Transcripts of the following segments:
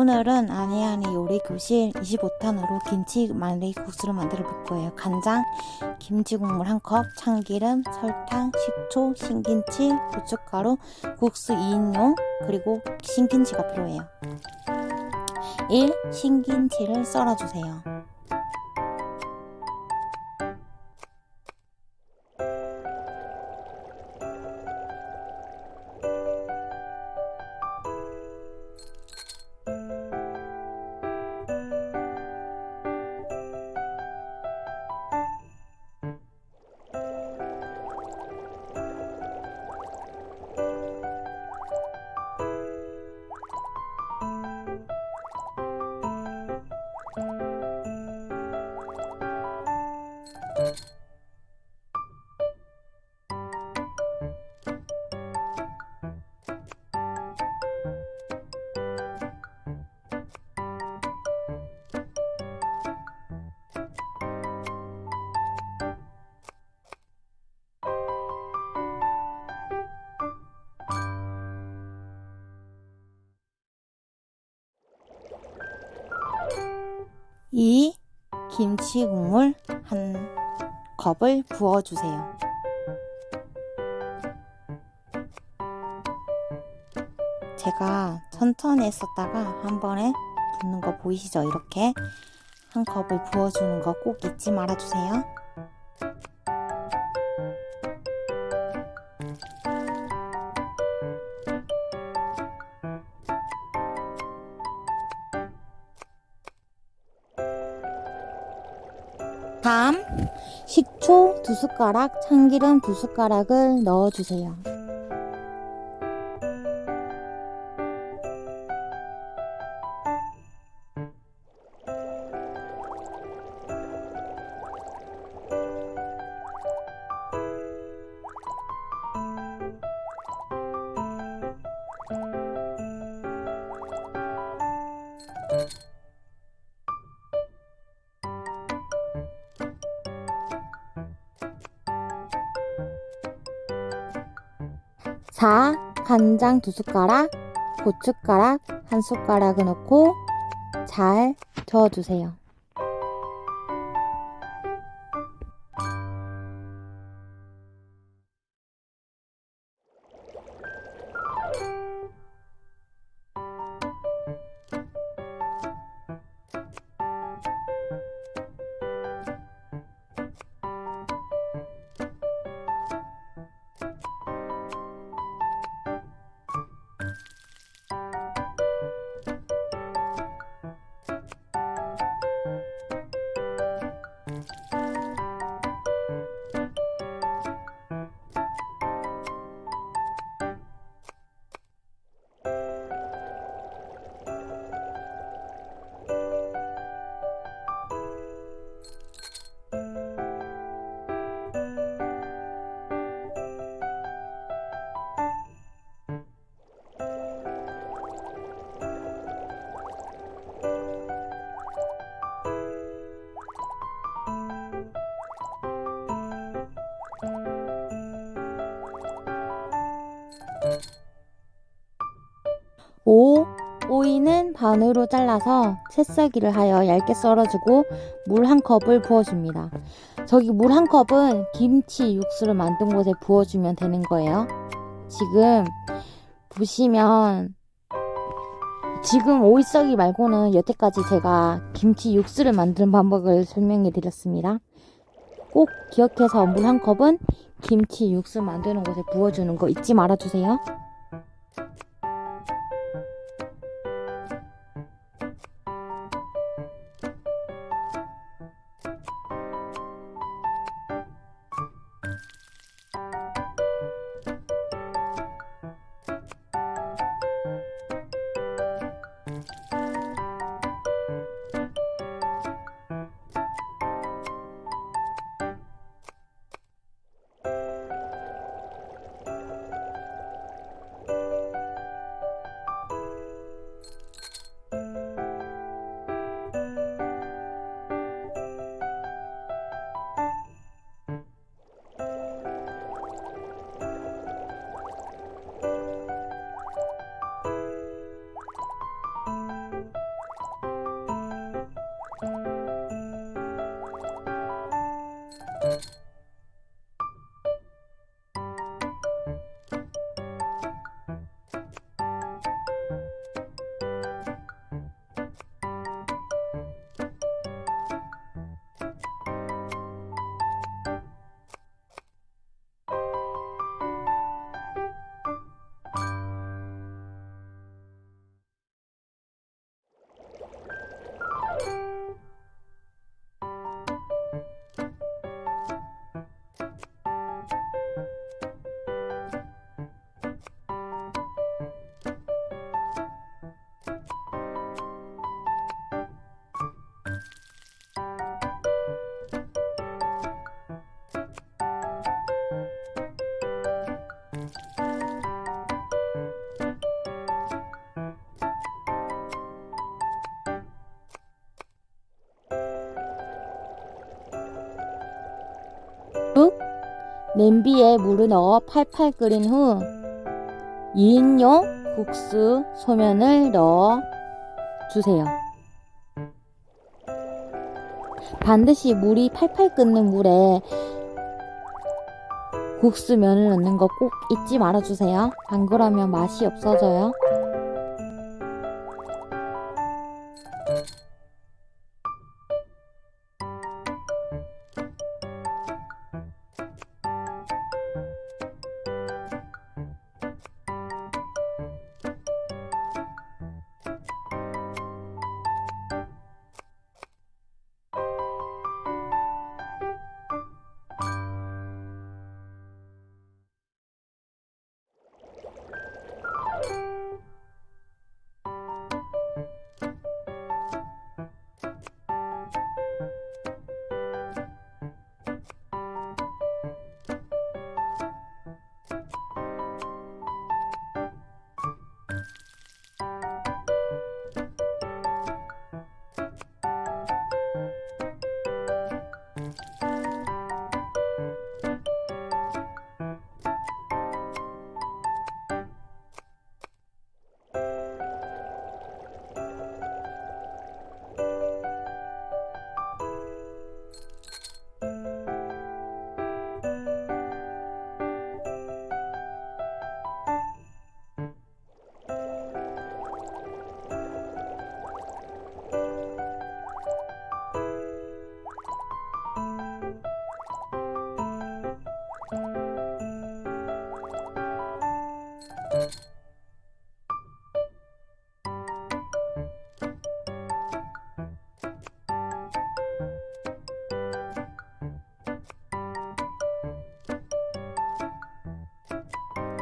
오늘은 아니아니 요리 교실 25탄으로 김치 말리국수를 만들어 볼 거예요. 간장, 김치 국물 1컵, 참기름, 설탕, 식초, 신김치, 고춧가루, 국수 2인용, 그리고 신김치가 필요해요. 1. 신김치를 썰어주세요. 이 김치 국물 한 컵을 부어주세요. 제가 천천히 했었다가 한 번에 붓는 거 보이시죠? 이렇게 한 컵을 부어주는 거 꼭 잊지 말아주세요. 초두 숟가락, 참기름 두 숟가락을 넣어주세요. 자, 간장 두 숟가락, 고춧가락 한 숟가락을 넣고 잘 저어주세요. 반으로 잘라서 채썰기를 하여 얇게 썰어주고 물 한 컵을 부어줍니다. 저기 물 한 컵은 김치 육수를 만든 곳에 부어주면 되는 거예요. 지금 보시면 지금 오이 썰기 말고는 여태까지 제가 김치 육수를 만드는 방법을 설명해 드렸습니다. 꼭 기억해서 물 한 컵은 김치 육수 만드는 곳에 부어주는 거 잊지 말아주세요. 냄비에 물을 넣어 팔팔 끓인 후 2인용 국수 소면을 넣어 주세요. 반드시 물이 팔팔 끓는 물에 국수면을 넣는 거 꼭 잊지 말아주세요. 안 그러면 맛이 없어져요.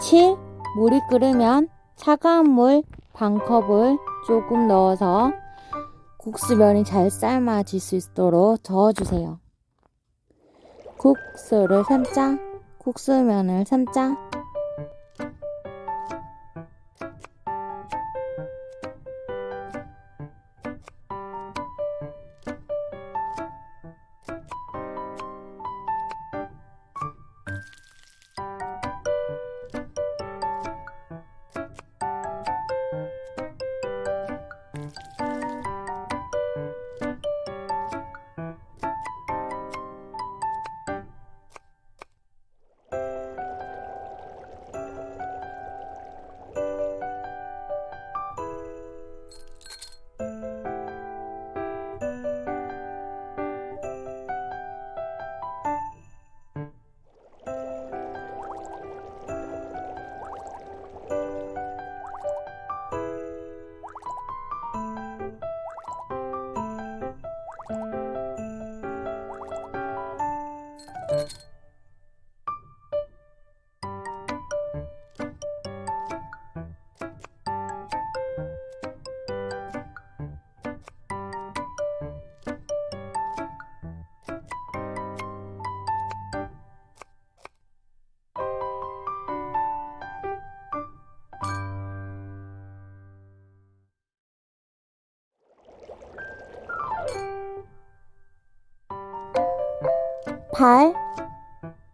칠 물이 끓으면 차가운 물 반컵을 조금 넣어서 국수면이 잘 삶아질 수 있도록 저어주세요. 국수를 삶자, 국수면을 삶자. 팔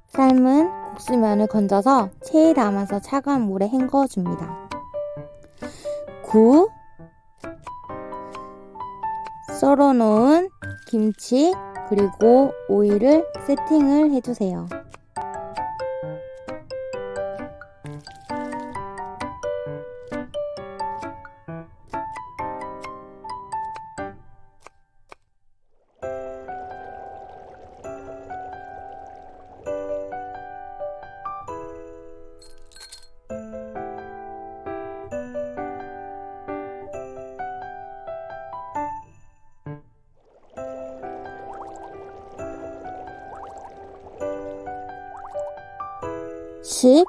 삶은 국수면을 건져서 체에 담아서 차가운 물에 헹궈 줍니다. 9. 썰어 놓은 김치 그리고 오이를 세팅을 해주세요. 십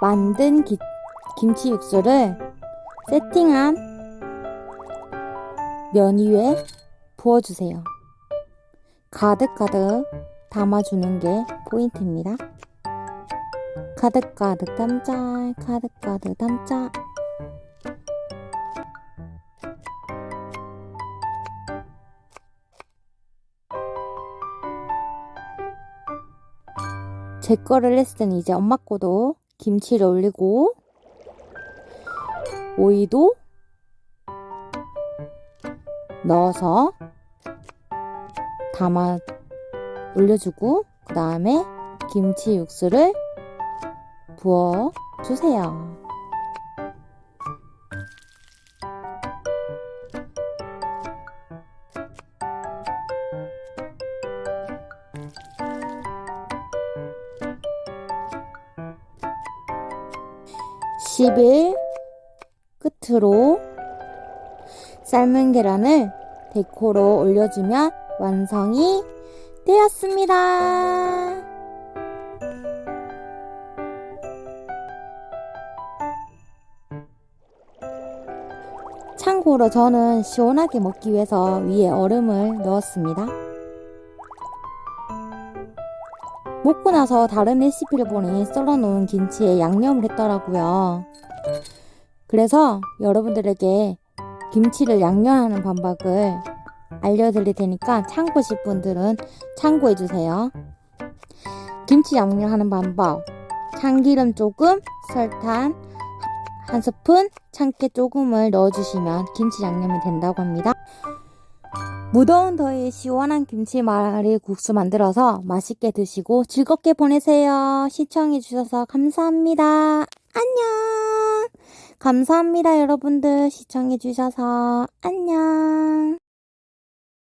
만든 기, 김치 육수를 세팅한 면 위에 부어주세요. 가득가득 담아주는 게 포인트입니다. 가득가득 담자, 가득가득 담자. 제 거를 했으니 이제 엄마 거도 김치를 올리고 오이도 넣어서 담아 올려주고 그 다음에 김치 육수를 부어 주세요. 십일 끝으로 삶은 계란을 데코로 올려주면 완성이 되었습니다. 참고로 저는 시원하게 먹기 위해서 위에 얼음을 넣었습니다. 먹고 나서 다른 레시피를 보니 썰어놓은 김치에 양념을 했더라고요. 그래서 여러분들에게 김치를 양념하는 방법을 알려드릴 테니까 참고하실 분들은 참고해주세요. 김치 양념하는 방법. 참기름 조금, 설탕 한 스푼, 참깨 조금을 넣어주시면 김치 양념이 된다고 합니다. 무더운 더위에 시원한 김치말이 국수 만들어서 맛있게 드시고 즐겁게 보내세요. 시청해주셔서 감사합니다. 안녕! 감사합니다, 여러분들. 시청해주셔서 안녕!